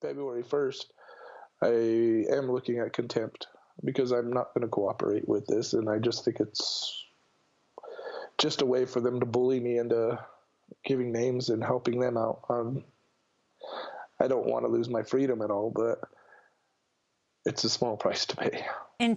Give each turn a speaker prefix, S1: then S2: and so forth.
S1: February 1st, I am looking at contempt because I'm not going to cooperate with this, and I just think it's just a way for them to bully me into giving names and helping them out. Um, I don't want to lose my freedom at all, but it's a small price to pay.
S2: In